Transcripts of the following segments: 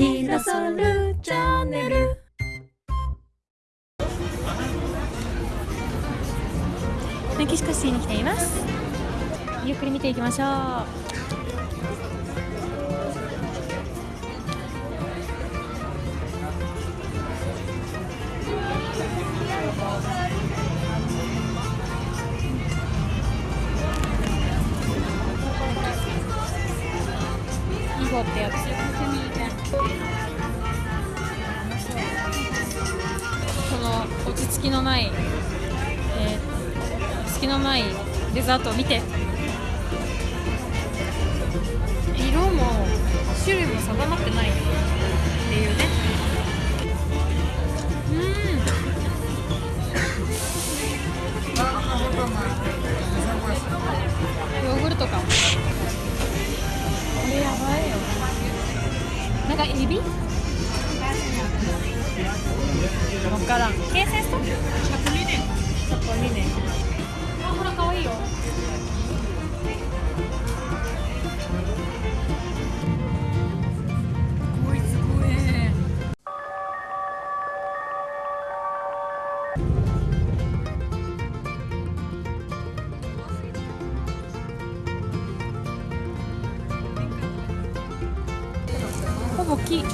ひなそるチャンネル。メキシコシティに来ています。ゆっくり見ていきましょう。囲碁ってやつこの落ち着きのない、えー、隙のないデザートを見て。色も種類も定まってないっていうね。ほぼ木さ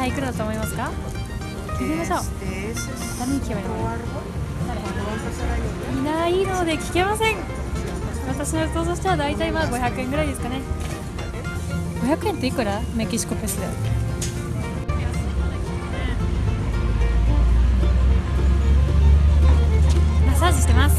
あいくらだと思いますか？行きましょう。誰に聞けばいいのいないので聞けません。私の予想としては大体まあ500円ぐらいですかね。500円っていくら？メキシコペスで。マッサージしてます。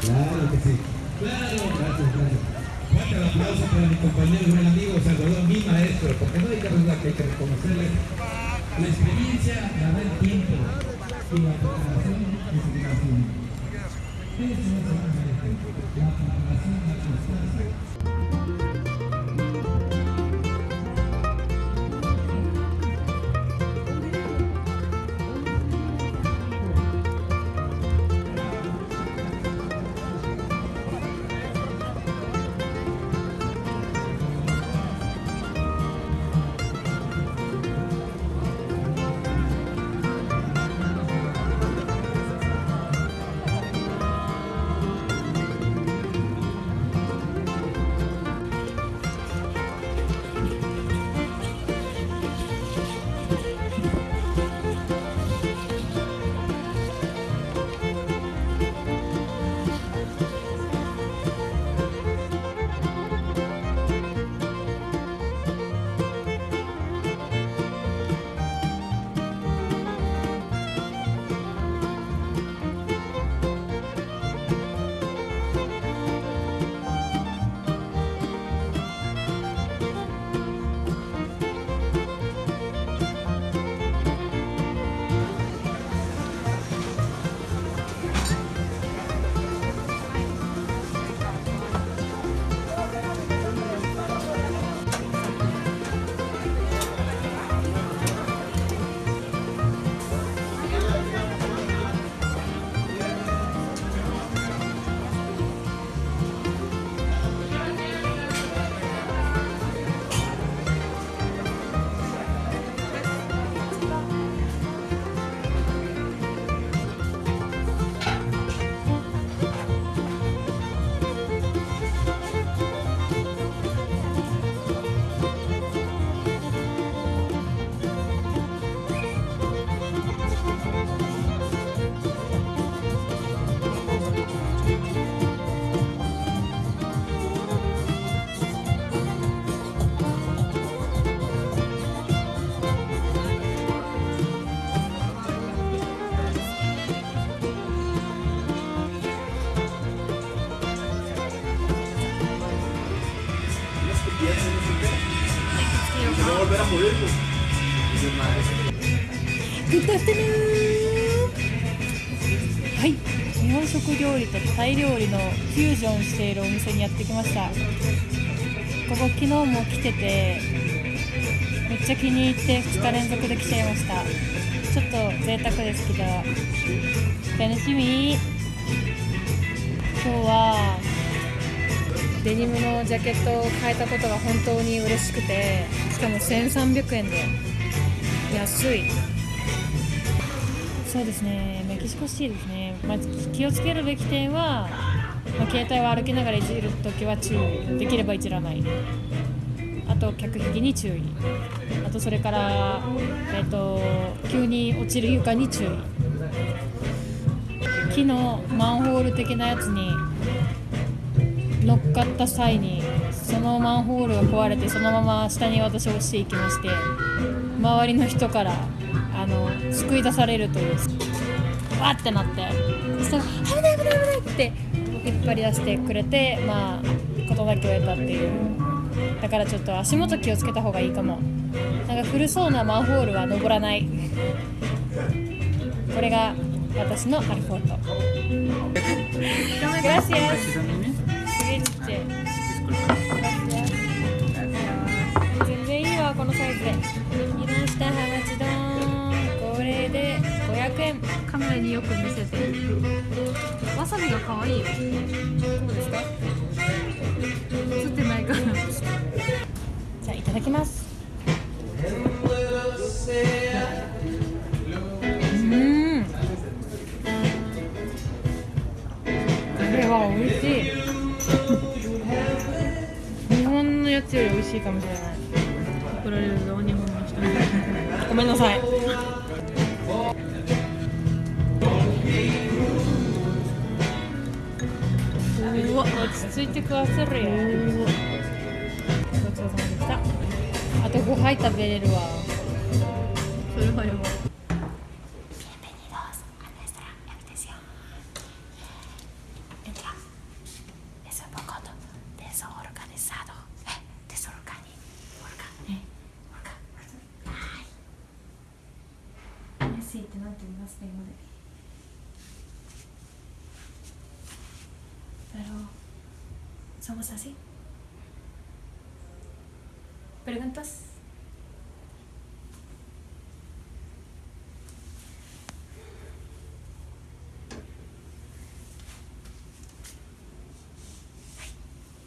Claro que sí. Claro, gracias, gracias. Fuerte el aplauso para mi compañero y buen amigo Salvador, mi maestro, porque no hay que que hay que reconocerle la experiencia, la del tiempo y la preparación y. Eso es la preparación, la constancia. グッドアフタヌーンはい。日本食料理とタイ料理のフュージョンしているお店にやってきました。ここ昨日も来ててめっちゃ気に入って2日連続で来ちゃいました。ちょっと贅沢ですけど。楽しみ。今日はデニムのジャケットを買えたことが本当に嬉しくてしかも1300円で。安い。そうですね。メキシコシティですね、まあ、気をつけるべき点は、まあ、携帯を歩きながらいじるときは注意。できればいじらない。あと客引きに注意。あとそれから、えっと急に落ちる床に注意。木のマンホール的なやつに乗っかった際にそのマンホールが壊れてそのまま下に私落ちていきまして周りの人からあの救い出されるというわってなってそしたら「危ない危ない危ない」って引っ張り出してくれてまあ事なきを得たっていう。だからちょっと足元気をつけた方がいいかも。なんか古そうなマンホールは登らない。これが私のアルフォート。Gracias. Siguiente. Gracias. 全然いいわこのサイズで。いましたハマチ丼。これで500円。カメラによく見せてわさびが可愛いよしいかもしれない。怒られるぞ日本の人にごめんなさい。うわ、落ち着いて食わせるよ。ごちそうさまでした。あと5杯食べれるわ。それはやばますね、英語で。Pero somos así. ¿Preguntas?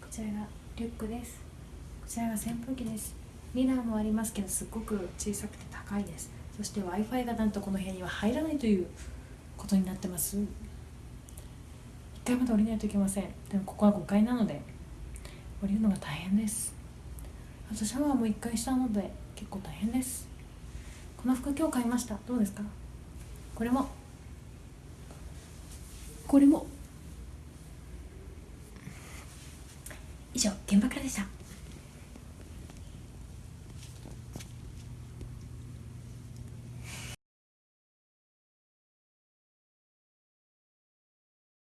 こちらがリュックですこちらが扇風機ですミラーもありますけどすっごく小さくて高いですそして w i f i がなんとこの部屋には入らないということになってます。1階まで降りないといけません。でもここは5階なので降りるのが大変です。あとシャワーも1階下なので結構大変です。この服今日買いました。どうですか？これも。これも。以上現場からでした。